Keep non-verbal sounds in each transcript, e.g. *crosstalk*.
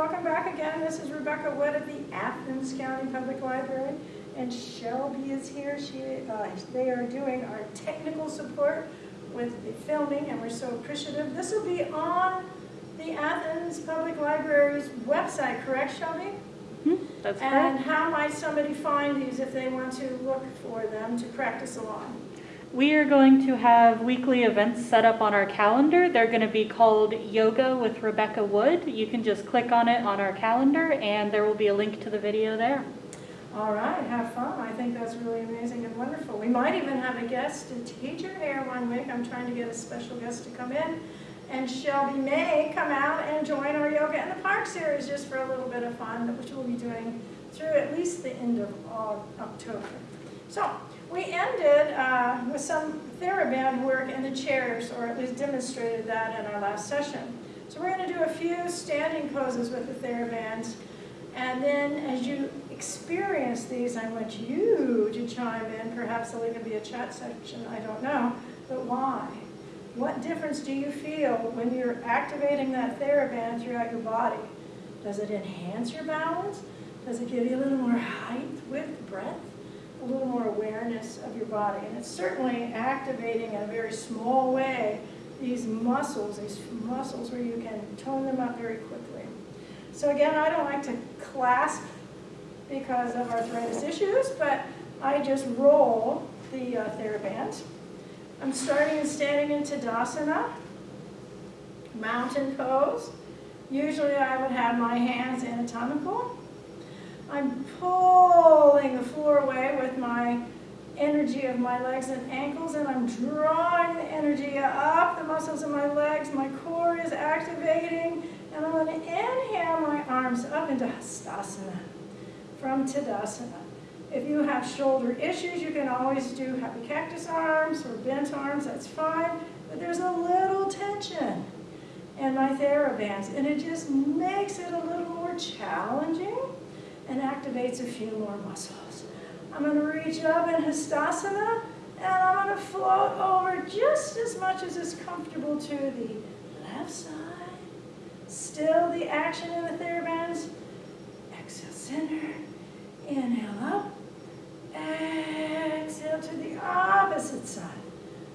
welcome back again. This is Rebecca Wood at the Athens County Public Library. And Shelby is here. She, uh, they are doing our technical support with the filming, and we're so appreciative. This will be on the Athens Public Library's website, correct, Shelby? Hmm, That's And correct. how might somebody find these if they want to look for them to practice along? We are going to have weekly events set up on our calendar. They're going to be called Yoga with Rebecca Wood. You can just click on it on our calendar and there will be a link to the video there. All right, have fun. I think that's really amazing and wonderful. We might even have a guest teacher here one week. I'm trying to get a special guest to come in. And Shelby may come out and join our Yoga in the Park series just for a little bit of fun, which we'll be doing through at least the end of October. So we ended uh, with some TheraBand work in the chairs, or at least demonstrated that in our last session. So we're going to do a few standing poses with the TheraBands. And then as you experience these, I want you to chime in. Perhaps there'll even be a chat section, I don't know. But why? What difference do you feel when you're activating that TheraBand throughout your body? Does it enhance your balance? Does it give you a little more height, width, breadth? A little more awareness of your body. And it's certainly activating in a very small way these muscles, these muscles where you can tone them up very quickly. So again, I don't like to clasp because of arthritis issues, but I just roll the uh, TheraBand. I'm starting and standing in Tadasana, mountain pose. Usually I would have my hands anatomical. I'm pulling the floor away with my energy of my legs and ankles, and I'm drawing the energy up the muscles of my legs. My core is activating, and I'm going to inhale my arms up into Hastasana from Tadasana. If you have shoulder issues, you can always do happy cactus arms or bent arms, that's fine. But there's a little tension in my TheraBands, and it just makes it a little more challenging and activates a few more muscles. I'm going to reach up in Hastasana, and I'm going to float over just as much as is comfortable to the left side. Still the action in the TheraBands. Exhale, center. Inhale up. Exhale to the opposite side.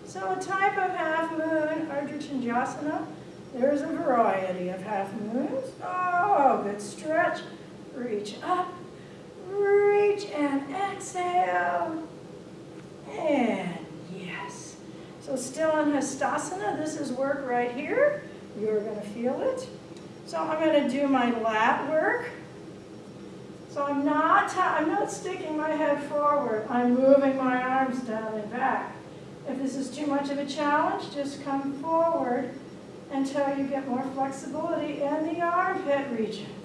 So a type of half moon, Ardha Chandrasana. There's a variety of half moons. Oh, good stretch. Reach up, reach and exhale. And yes. So still in Hastasana, this is work right here. You're going to feel it. So I'm going to do my lat work. So I'm not, I'm not sticking my head forward. I'm moving my arms down and back. If this is too much of a challenge, just come forward until you get more flexibility in the armpit regions.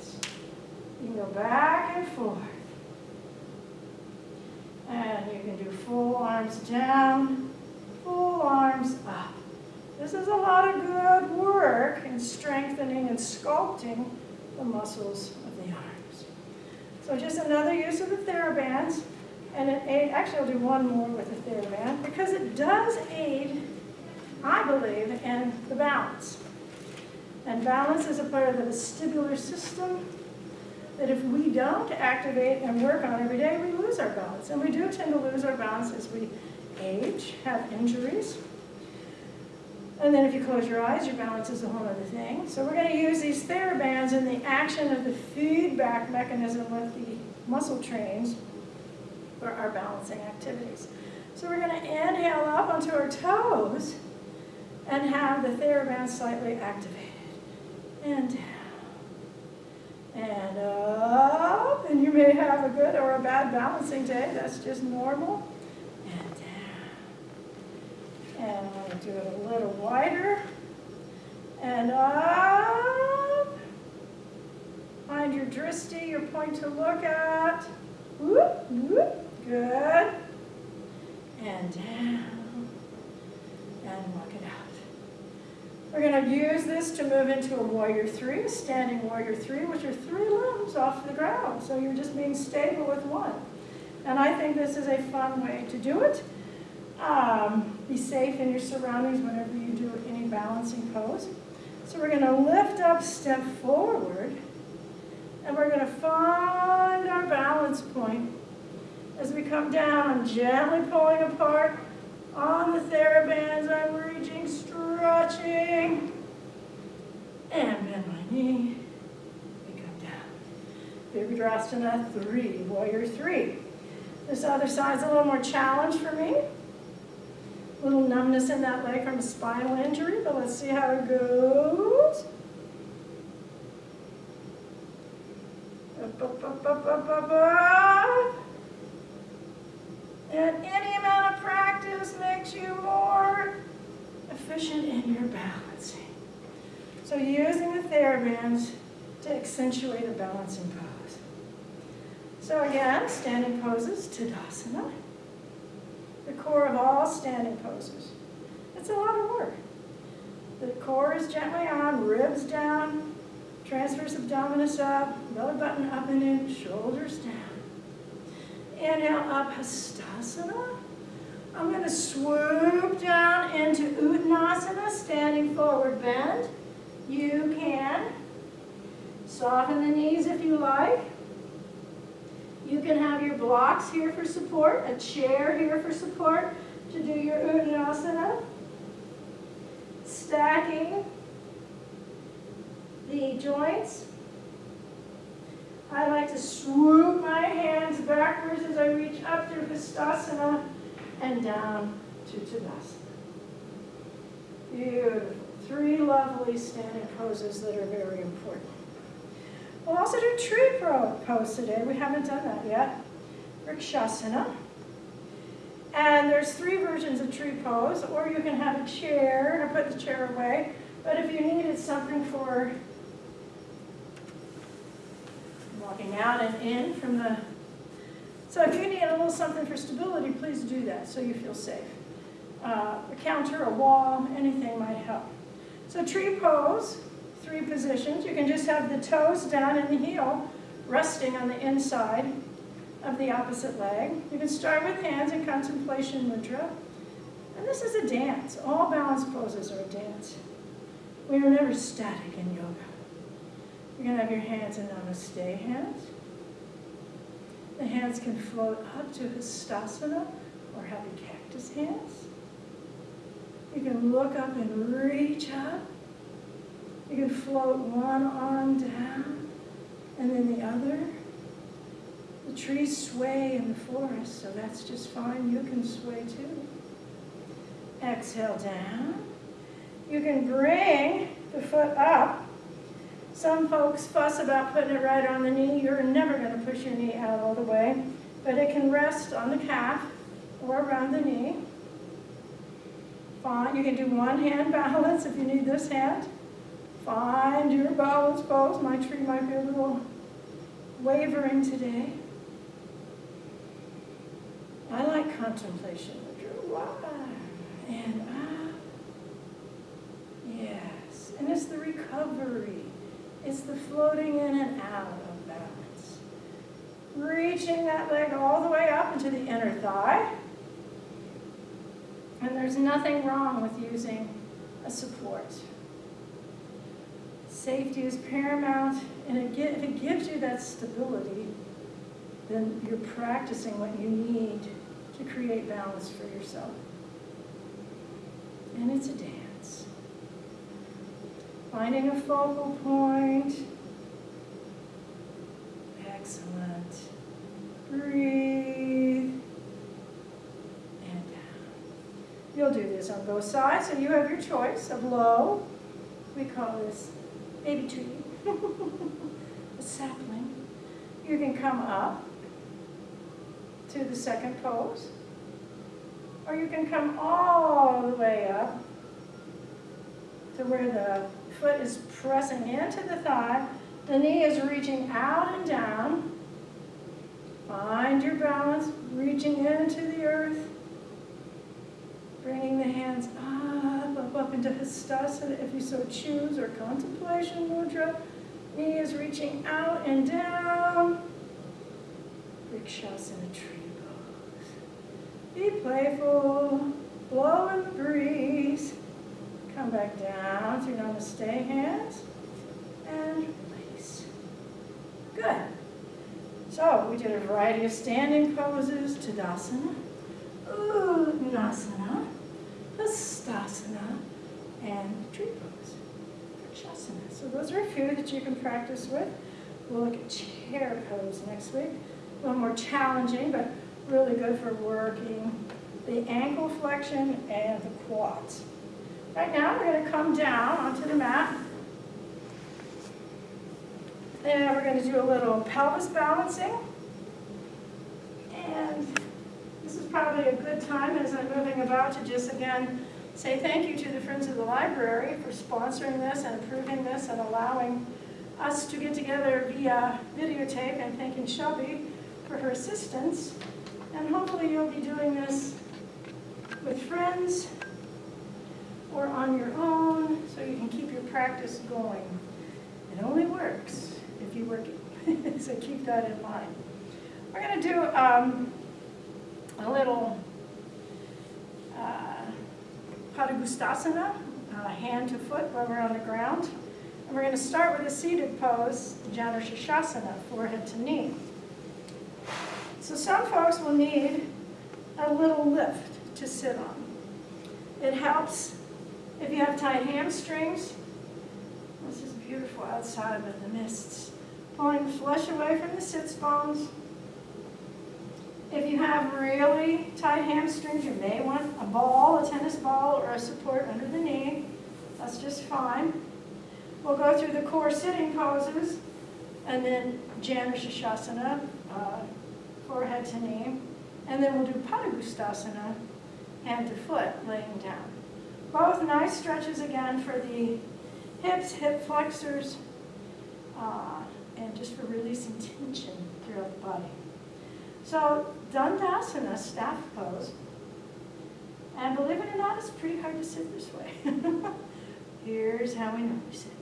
You can go back and forth. And you can do full arms down, full arms up. This is a lot of good work in strengthening and sculpting the muscles of the arms. So just another use of the TheraBands. And it aid, actually I'll do one more with the TheraBand because it does aid, I believe, in the balance. And balance is a part of the vestibular system that if we don't activate and work on every day, we lose our balance. And we do tend to lose our balance as we age, have injuries. And then if you close your eyes, your balance is a whole other thing. So we're going to use these TheraBands in the action of the feedback mechanism with the muscle trains for our balancing activities. So we're going to inhale up onto our toes and have the TheraBand slightly activated. And down. And up. And you may have a good or a bad balancing day. That's just normal. And down. And I'm going to do it a little wider. And up. Find your dristi, your point to look at. Whoop, whoop. Good. And down. And look it out. We're going to use this to move into a warrior three, a standing warrior three, which are three limbs off the ground. So you're just being stable with one. And I think this is a fun way to do it. Um, be safe in your surroundings whenever you do any balancing pose. So we're going to lift up, step forward, And we're gonna find our balance point as we come down. I'm gently pulling apart on the therabands. I'm reaching, stretching, and bend my knee. We come down. Virabhadrasana three, warrior three. This other side's a little more challenge for me. A little numbness in that leg from a spinal injury, but let's see how it goes. Up, up, up, up, up, up, up. And any amount of practice makes you more efficient in your balancing. So using the TheraBands to accentuate a balancing pose. So again, standing poses, Tadasana. The core of all standing poses. It's a lot of work. The core is gently on, ribs down, transverse abdominis up, belly button up and in, shoulders down. Inhale Hastasana. I'm going to swoop down into Uttanasana, standing forward bend. You can soften the knees if you like. You can have your blocks here for support, a chair here for support to do your Uttanasana. Stacking the joints. I like to swoop my hands backwards as I reach up through Hastasana and down to Tadasana. Beautiful. Three lovely standing poses that are very important. We'll also do tree pose today. We haven't done that yet. Vrikshasana. And there's three versions of tree pose, or you can have a chair, or put the chair away. But if you needed something for walking out and in from the, so if you need a little something for stability, please do that so you feel safe. Uh, a counter, a wall, anything might help. So tree pose, three positions. You can just have the toes down and the heel resting on the inside of the opposite leg. You can start with hands in contemplation mudra. And this is a dance. All balance poses are a dance. We are never static in yoga. You're going to have your hands in namaste hands. The hands can float up to Hastasana or happy cactus hands. You can look up and reach up. You can float one arm down and then the other. The trees sway in the forest, so that's just fine. You can sway too. Exhale down. You can bring the foot up. Some folks fuss about putting it right on the knee. You're never going to push your knee out all the way, but it can rest on the calf or around the knee. Fine. You can do one hand *laughs* balance if you need this hand. Find your balance pose. My tree might be a little wavering today. I like contemplation. And up. Yes. And it's the recovery. It's the floating in and out of balance. Reaching that leg all the way up into the inner thigh. And there's nothing wrong with using a support. Safety is paramount, and if it gives you that stability, then you're practicing what you need to create balance for yourself. And it's a dance. Finding a focal point. Excellent. Breathe. And down. You'll do this on both sides, so you have your choice of low. We call this baby tree. *laughs* a sapling. You can come up to the second pose. Or you can come all the way up to where the foot is pressing into the thigh. The knee is reaching out and down. Find your balance, reaching into the earth. Bringing the hands up, up, up into Hastasana if you so choose, or Contemplation Mudra. Knee is reaching out and down. Vrikshasana tree. Be playful, blow in the breeze. Come back down to namaste hands and release. Good. So we did a variety of standing poses, Tadasana, Uttanasana, Hastasana, and tree pose. So those are a few that you can practice with. We'll look at chair pose next week. A little more challenging, but really good for working the ankle flexion and the quads. Right now, we're going to come down onto the mat. And we're going to do a little pelvis balancing. And this is probably a good time as I'm moving about to just again say thank you to the Friends of the Library for sponsoring this and approving this and allowing us to get together via videotape and thanking Shelby for her assistance. And hopefully you'll be doing this with friends or on your own so you can keep your practice going. It only works if you work it. *laughs* so keep that in mind. We're going to do um, a little uh, Padangusthasana, uh, hand to foot while we're on the ground. And we're going to start with a seated pose, Janu Shashasana, forehead to knee. So some folks will need a little lift to sit on. It helps if you have tight hamstrings. This is beautiful outside with the mists. Pulling flesh away from the sits bones. If you have really tight hamstrings, you may want a ball, a tennis ball, or a support under the knee. That's just fine. We'll go through the core sitting poses, and then Janu Shashasana, uh, forehead to knee. And then we'll do Padangusthasana, hand to foot, laying down. Both nice stretches again for the hips, hip flexors, uh, and just for releasing *laughs* tension throughout the body. So Dandasana, staff pose. And believe it or not, it's pretty hard to sit this way. *laughs* Here's how we normally sit.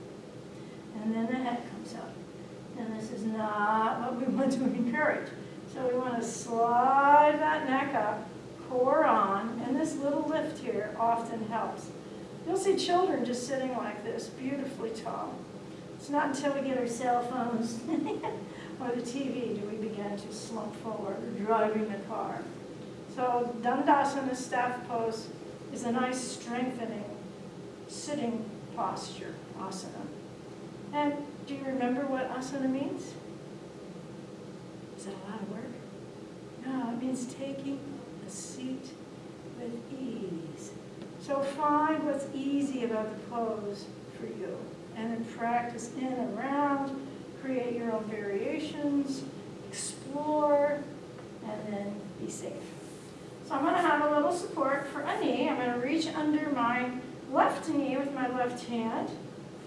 And then the head comes up. And this is not what we *laughs* want to encourage. So we want to slide that neck up, core on, and this little lift here often helps. You'll see children just sitting like this, beautifully tall. It's not until we get our cell phones *laughs* or the TV do we begin to slump forward, or driving the car. So Dandasana staff pose is a nice strengthening sitting posture, asana. And do you remember what asana means? Is it a lot of work? No, it means taking seat with ease. So find what's easy about the pose for you. And then practice in and around, create your own variations, explore, and then be safe. So I'm going to have a little support for a knee. I'm going to reach under my left knee with my left hand,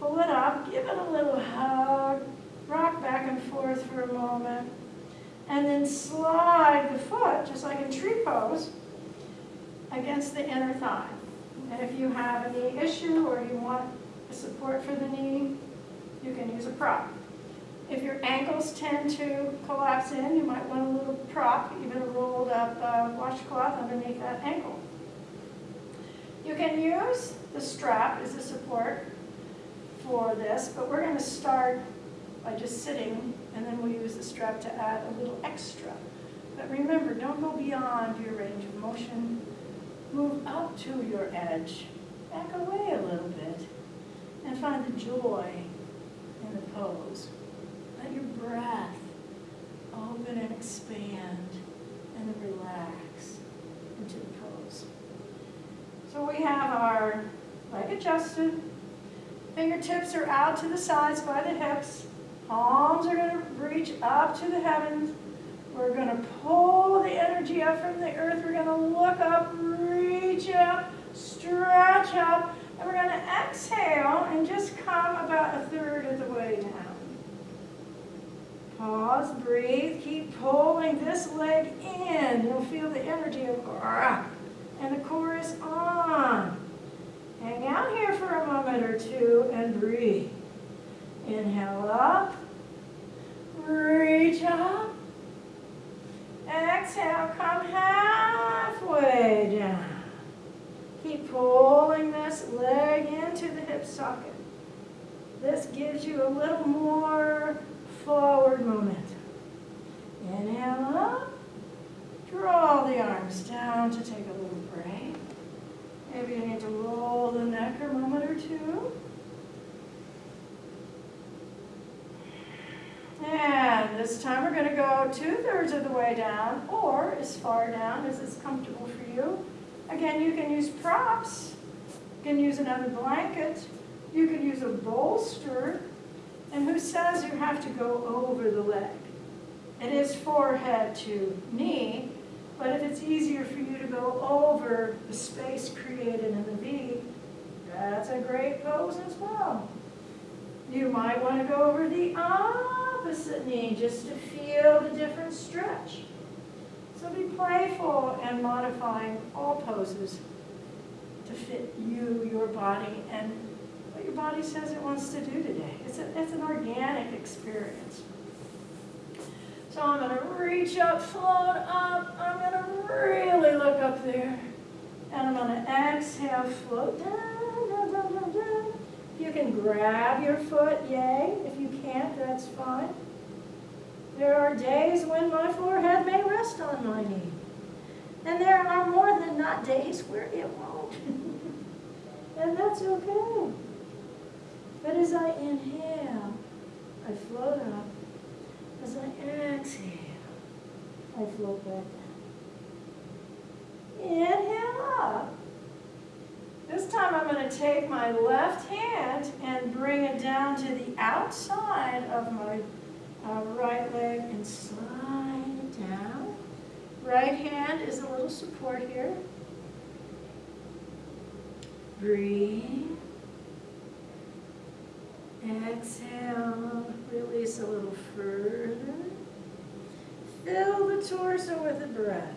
pull it up, give it a little hug, rock back and forth for a moment, and then slide the foot, just like in tree pose, against the inner thigh. And if you have a knee issue or you want a support for the knee, you can use a prop. If your ankles tend to collapse in, you might want a little prop, even a rolled up uh, washcloth underneath that ankle. You can use the strap as a support for this, but we're going to start by just sitting, and then we'll use the strap to add a little extra. But remember, don't go beyond your range of motion. Move up to your edge, back away a little bit, and find the joy in the pose. Let your breath open and expand, and then relax into the pose. So we have our leg adjusted, fingertips are out to the sides by the hips, Palms are going to reach up to the heavens. We're going to pull the energy up from the earth. We're going to look up, reach up, stretch up, and we're going to exhale and just come about a third of the way down. Pause, breathe, keep pulling this leg in. You'll feel the energy of and the core is on. Hang out here for a moment or two and breathe. Inhale up, reach up, exhale, come halfway down. Keep pulling this leg into the hip socket. This gives you a little more forward momentum. Inhale up. Draw the arms down to take a little break. Maybe you need to roll the neck a moment or two. And this time we're going to go two-thirds of the way down or as far down as is comfortable for you. Again, you can use props. You can use another blanket. You can use a bolster. And who says you have to go over the leg? It is forehead to knee, but if it's easier for you to go over the space created in the V, that's a great pose as well. You might want to go over the opposite knee just to feel the different stretch. So be playful and modifying all poses to fit you, your body, and what your body says it wants to do today. It's, a, it's an organic experience. So I'm going to reach up, float up. I'm going to really look up there. And I'm going to exhale, float down, down, can grab your foot, yay. If you can't, that's fine. There are days when my forehead may rest on my knee. And there are more than not days where it won't. *laughs* and that's okay. But as I inhale, I float up. As I exhale, I float back down. Inhale up. This time I'm going to take my left hand and bring it down to the outside of my uh, right leg and slide it down. Right hand is a little support here. Breathe. Exhale, release a little further. Fill the torso with a breath.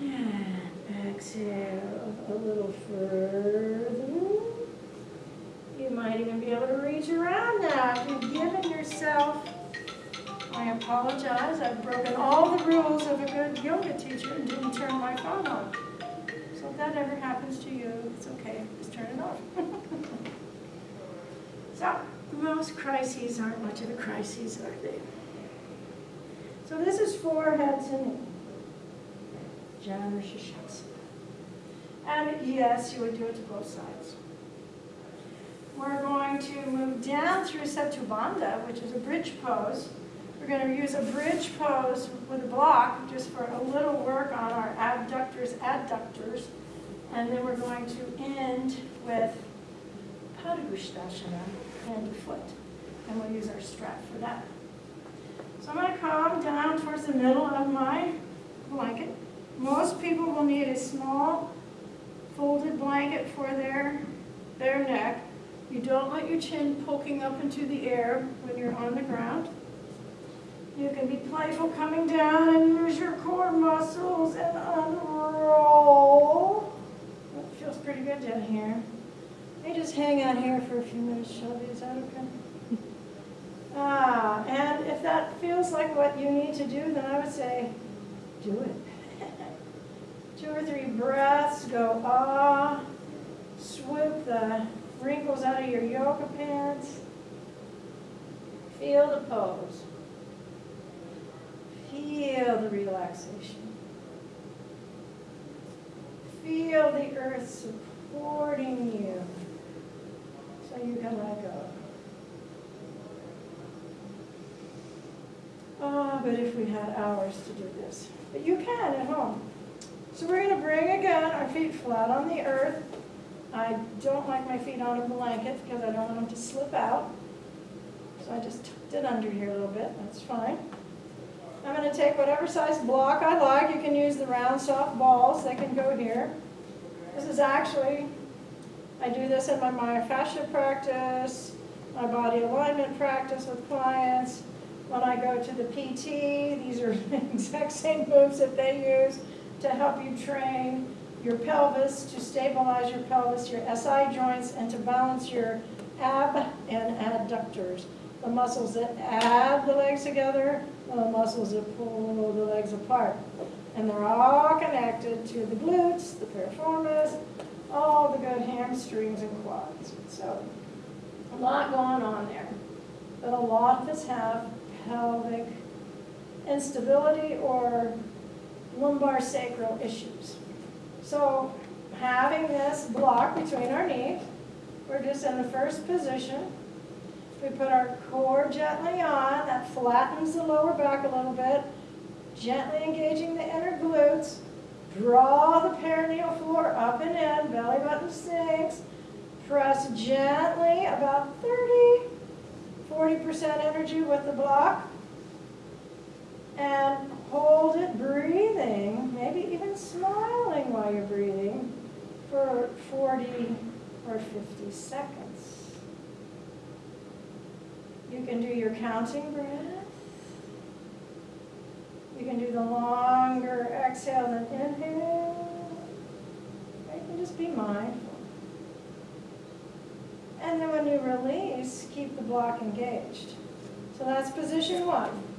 And exhale a little further. You might even be able to reach around now if you've given yourself. I apologize, I've broken all the rules of a good yoga teacher and didn't turn my phone on. So if that ever happens to you, it's okay, just turn it off. *laughs* So, most crises aren't much of a crisis, are they? So this is forehead to Janu Shashaksana. And yes, you would do it to both sides. We're going to move down through Setu Bandha, which is a bridge pose. We're going to use a bridge pose with a block just for a little work on our abductors, adductors. And then we're going to end with Padangusthasana, hand to foot. And we'll use our strap for that. So I'm going to come down towards the middle of my blanket. Most people will need a small folded blanket for their, their neck. You don't want your chin poking up into the air when you're on the ground. You can be playful coming down and use your core muscles and unroll. That feels pretty good down here. Let me just hang out here for a few minutes, Shelby. Is that okay? Ah, and if that feels like what you need to do, then I would say, do it. Two or three breaths, go ah, swoop the wrinkles out of your yoga pants. Feel the pose. Feel the relaxation. Feel the earth supporting you so you can let go. Ah, but if we had hours to do this. But you can at home. So we're going to bring again our feet flat on the earth. I don't like my feet on a blanket because I don't want them to slip out. So I just tucked it under here a little bit. That's fine. I'm going to take whatever size block I like. You can use the round soft balls. They can go here. This is actually, I do this in my myofascia practice, my body alignment practice with clients. When I go to the PT, these are *laughs* the exact same moves that they use to help you train your pelvis, to stabilize your pelvis, your SI joints, and to balance your ab and adductors. The muscles that add the legs together, the muscles that pull the legs apart. And they're all connected to the glutes, the piriformis, all the good hamstrings and quads. So, a lot going on there. but a lot of us have pelvic instability or lumbar sacral issues. So having this block between our knees, we're just in the first position. We put our core gently on, that flattens the lower back a little bit, gently engaging the inner glutes. Draw the perineal floor up and in, belly button sinks. Press gently, about 30, 40% energy with the block. And hold it breathing, maybe even smiling while you're breathing for 40 or 50 seconds. You can do your counting breath. You can do the longer exhale than inhale. You can just be mindful. And then when you release, keep the block engaged. So that's position one.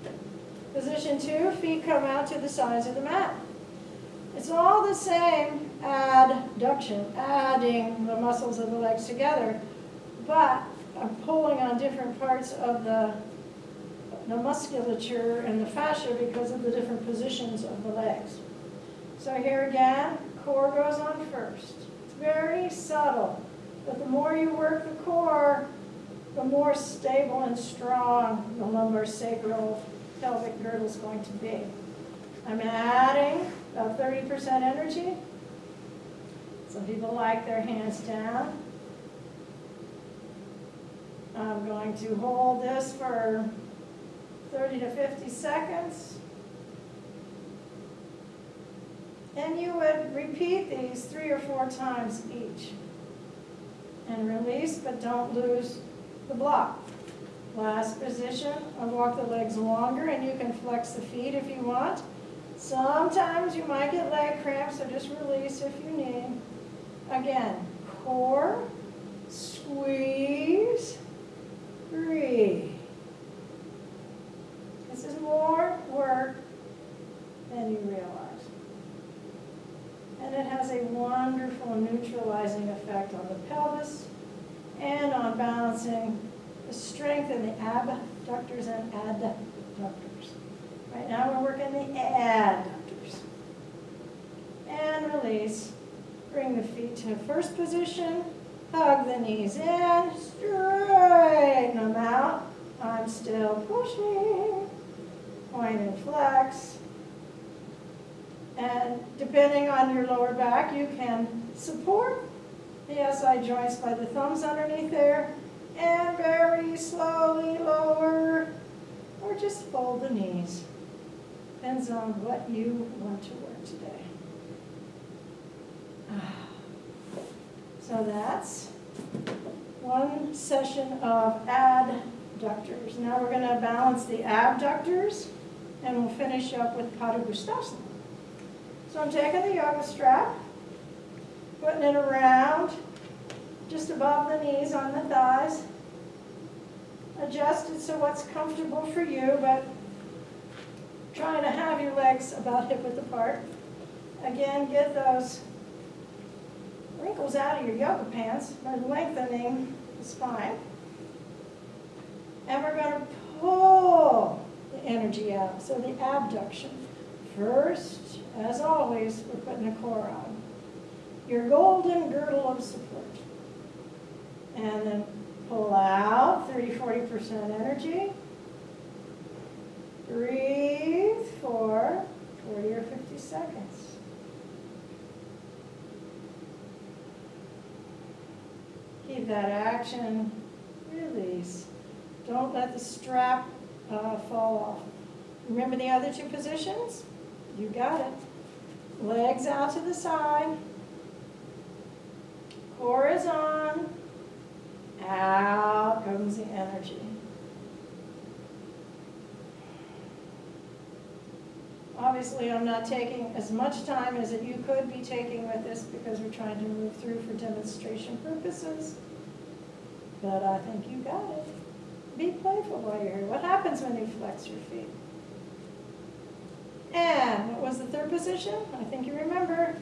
Position two, feet come out to the sides of the mat. It's all the same adduction, adding the muscles of the legs together, but I'm pulling on different parts of the, the musculature and the fascia because of the different positions of the legs. So here again, core goes on first. It's very subtle, but the more you work the core, the more stable and strong the lumbar sacral pelvic girdle is going to be. I'm adding about 30% energy. Some people like their hands down. I'm going to hold this for 30 to 50 seconds. And you would repeat these three or four times each. And release, but don't lose the block. Last position, I walk the legs longer and you can flex the feet if you want. Sometimes you might get leg cramps, so just release if you need. Again, core, squeeze, breathe. This is more work than you realize. And it has a wonderful neutralizing effect on the pelvis and on balancing the strength in the abductors and adductors. Right now we're working the adductors. And release. Bring the feet to first position. Hug the knees in. Straighten them out. I'm still pushing. Point and flex. And depending on your lower back, you can support the SI joints by the thumbs underneath there and very slowly lower or just fold the knees. Depends on what you want to work today. Ah. So that's one session of adductors. Now we're going to balance the abductors and we'll finish up with Gustafsson. So I'm taking the yoga strap, putting it around just above the knees on the thighs. Adjust it so what's comfortable for you, but trying to have your legs about hip width apart. Again, get those wrinkles out of your yoga pants by lengthening the spine. And we're going to pull the energy out, so the abduction. First, as always, we're putting the core on. Your golden girdle of support. And then pull out 30, 40% energy. Breathe for 40 or 50 seconds. Keep that action, release. Don't let the strap uh, fall off. Remember the other two positions? You got it. Legs out to the side. Core is on. Out comes the energy. Obviously, I'm not taking as much time as that you could be taking with this because we're trying to move through for demonstration purposes. But I think you got it. Be playful while you're here. What happens when you flex your feet? And what was the third position? I think you remember.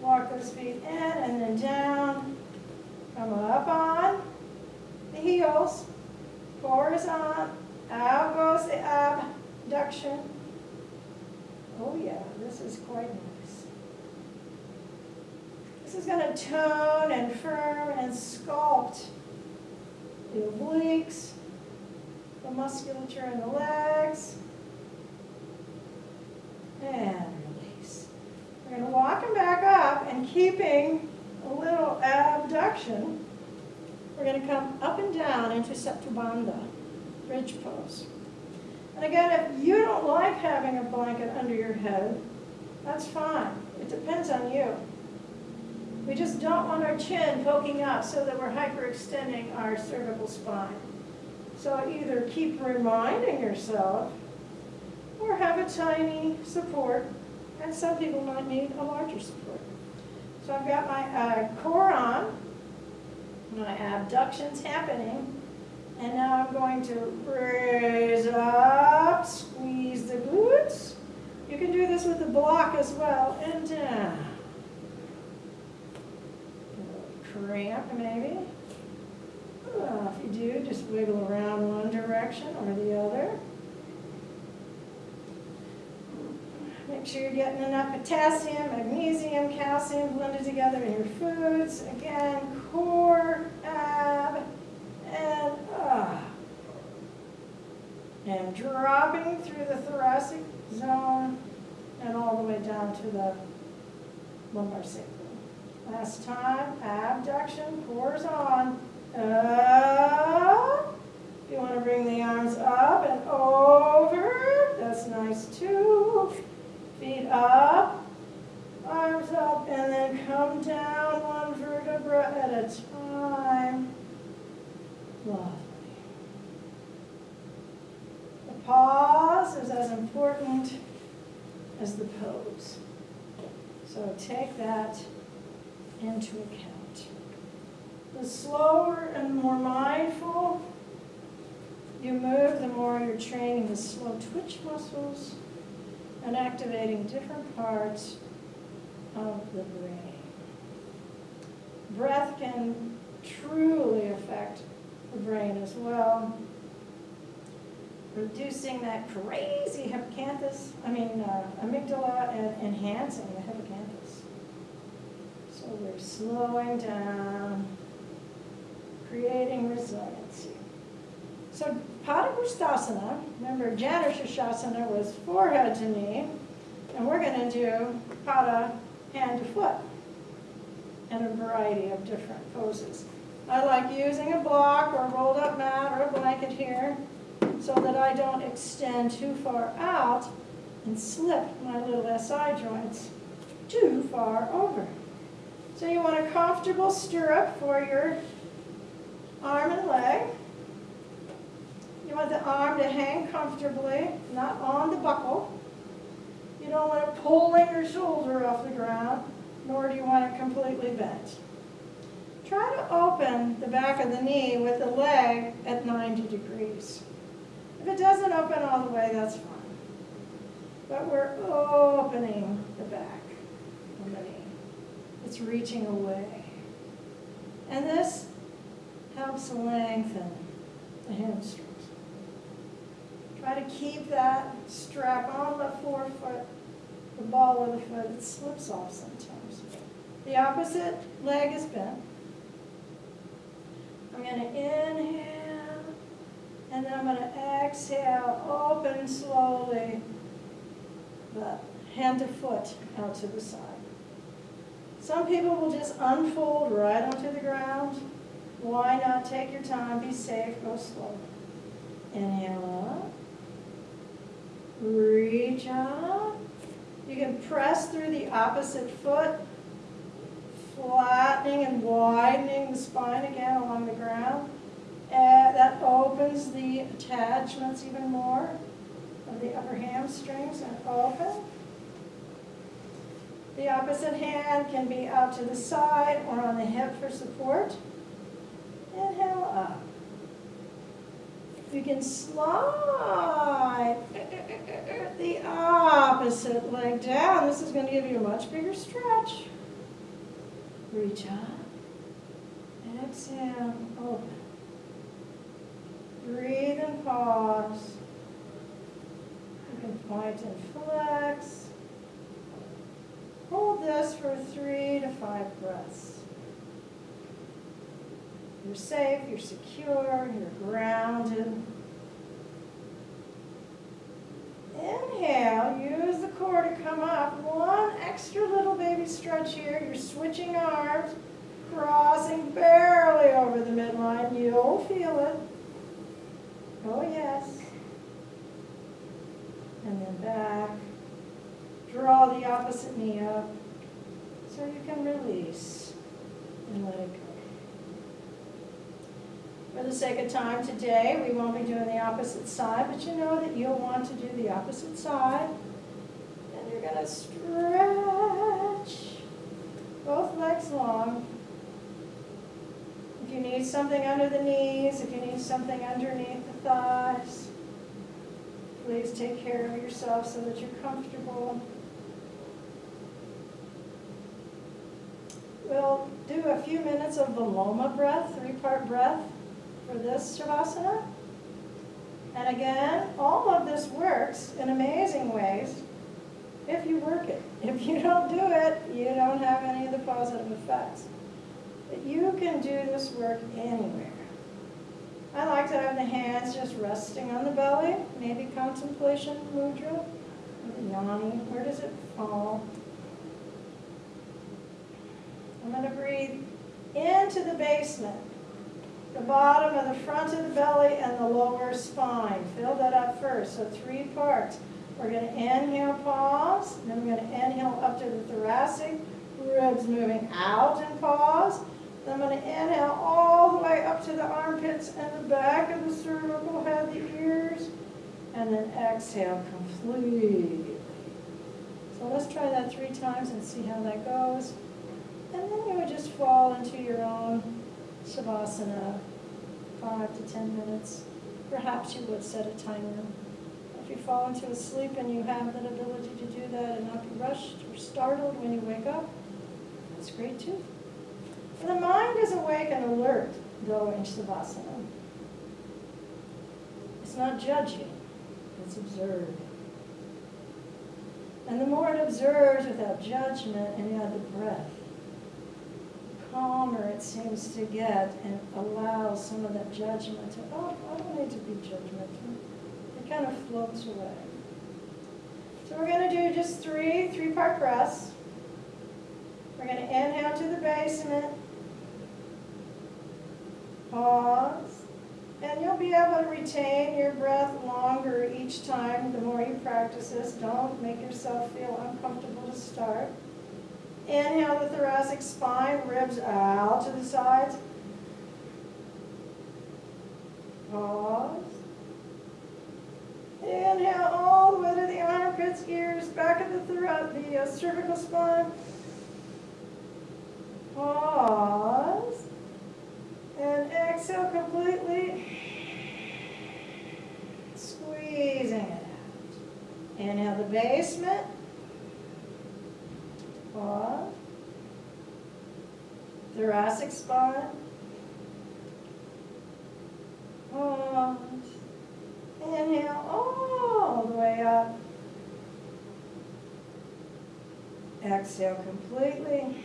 Walk those feet in and then down. Come up on the heels. on, out goes the abduction. Oh yeah, this is quite nice. This is gonna tone and firm and sculpt the obliques, the musculature in the legs, and release. We're gonna walk them back up and keeping a little abduction, we're gonna come up and down into Setu Bandha, bridge pose. And again, if you don't like having a blanket under your head, that's fine. It depends on you. We just don't want our chin poking out so that we're hyperextending our cervical spine. So either keep reminding yourself or have a tiny support, and some people might need a larger support. So I've got my uh, core on, my abduction's happening, and now I'm going to raise up, squeeze the glutes. You can do this with the block as well, and down. Cramp maybe. Uh, if you do, just wiggle around one direction or the other. Make sure you're getting enough potassium, magnesium, calcium blended together in your foods. Again, core, ab, and ah. And dropping through the thoracic zone and all the way down to the lumbar sacrum. Last time, abduction, cores on, up. You want to bring the arms up and over. That's nice too. Feet up, arms up, and then come down one vertebra at a time. Lovely. The pause is as important as the pose. So take that into account. The slower and more mindful you move, the more you're training the slow twitch muscles and activating different parts of the brain. Breath can truly affect the brain as well. Reducing that crazy hippocampus, I mean uh, amygdala and enhancing the hippocampus. So we're slowing down, creating resiliency. So Padangusthasana, remember Janu Shasana was forehead to knee, and we're going to do Pada hand to foot in a variety of different poses. I like using a block or a rolled up mat or a blanket here so that I don't extend too far out and slip my little SI joints too far over. So you want a comfortable stirrup for your arm and leg. You want the arm to hang comfortably, not on the buckle. You don't want it pulling your shoulder off the ground, nor do you want it completely bent. Try to open the back of the knee with the leg at 90 degrees. If it doesn't open all the way, that's fine. But we're opening the back of the knee. It's reaching away. And this helps lengthen the hamstrings. To keep that strap on the forefoot, the ball of the foot. It slips off sometimes. The opposite leg is bent. I'm going to inhale, and then I'm going to exhale, open slowly the hand to foot out to the side. Some people will just unfold right onto the ground. Why not take your time, be safe, go slow. Inhale up. Reach up. You can press through the opposite foot, flattening and widening the spine again along the ground. And that opens the attachments even more of the upper hamstrings and open. The opposite hand can be out to the side or on the hip for support. Inhale up. You can slide the opposite leg down. This is going to give you a much bigger stretch. Reach up. Exhale, open. Breathe. And pause. You can point and flex. Hold this for three to five breaths. You're safe, you're secure, you're grounded. Inhale, use the core to come up. One extra little baby stretch here. You're switching arms, crossing barely over the midline. You'll feel it. Oh, yes. And then back. Draw the opposite knee up so you can release and let it go. For the sake of time today, we won't be doing the opposite side, but you know that you'll want to do the opposite side. And you're gonna stretch both legs long. If you need something under the knees, if you need something underneath the thighs, please take care of yourself so that you're comfortable. We'll do a few minutes of Viloma breath, three-part breath for this Shavasana. And again, all of this works in amazing ways if you work it. *laughs* If you don't do it, you don't have any of the positive effects. But you can do this work anywhere. I like to have the hands just resting on the belly, maybe contemplation mudra, yoni, where does it fall? I'm going to breathe into the basement, the bottom of the front of the belly and the lower spine. Fill that up first, so three parts. We're going to inhale, pause, then we're going to inhale up to the thoracic, ribs moving out and pause. Then I'm going to inhale all the way up to the armpits and the back of the cervical head, the ears, and then exhale completely. So let's try that three times and see how that goes. And then you would just fall into your own Shavasana, five to 10 minutes. Perhaps you would set a timer. If you fall into a sleep and you have that ability to do that and not be rushed or startled when you wake up, that's great too. And the mind is awake and alert, though, in Shavasana. It's not judging, it's observing. And the more it observes without judgment and you add the breath, calmer it seems to get and allows some of that judgment to, oh, I don't need to be judgmental. It kind of floats away. So we're going to do just three three-part breaths. We're going to inhale to the basement, pause, and you'll be able to retain your breath longer each time the more you practice this. Don't make yourself feel uncomfortable to start. Inhale the thoracic spine, ribs out to the sides. Pause. Inhale all the way to the armpits, ears, back of the the uh, cervical spine. Pause. And exhale completely. Squeezing it out. Inhale the basement. Pause. Thoracic spine. Pause. Um, inhale all the way up. Exhale completely.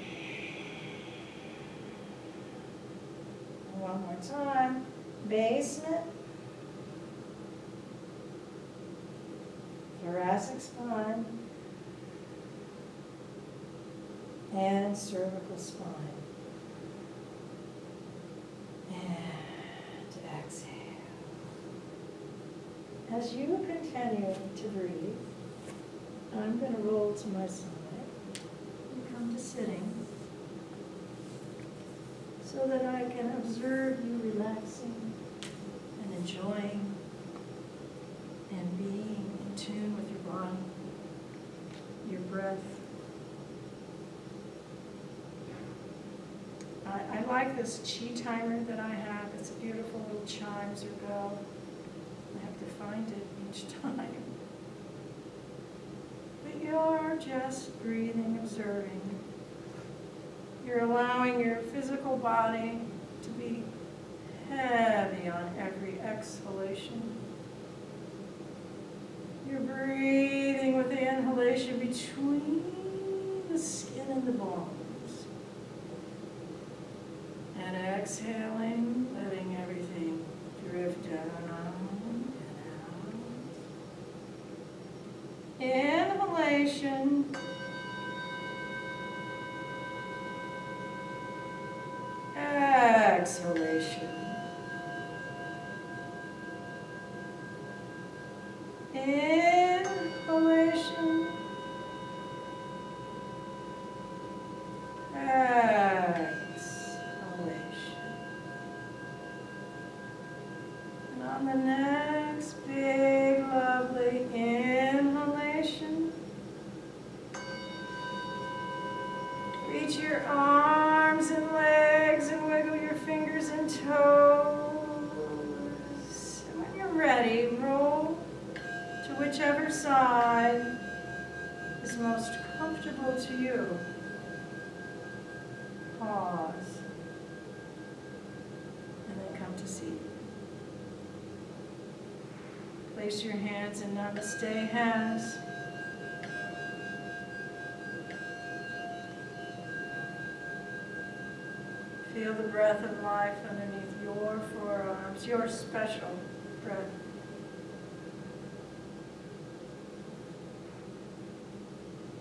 One more time. Basement. Thoracic spine. And cervical spine. And exhale. As you continue to breathe, I'm going to roll to my side and come to sitting so that I can observe you relaxing and enjoying and being in tune with your body, your breath. I, I like this chi timer that I have. It's a beautiful little chimes or bell. Have to find it each time. But you're just breathing, observing. You're allowing your physical body to be heavy on every exhalation. You're breathing with the inhalation between the skin and the bones. And exhaling, on the next big, lovely inhalation, reach your arms and legs and wiggle your fingers and toes. And when you're ready, roll to whichever side is most comfortable to you. Pause. And then come to seat. Place your hands in namaste hands. Feel the breath of life underneath your forearms, your special breath.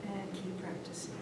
And keep practicing.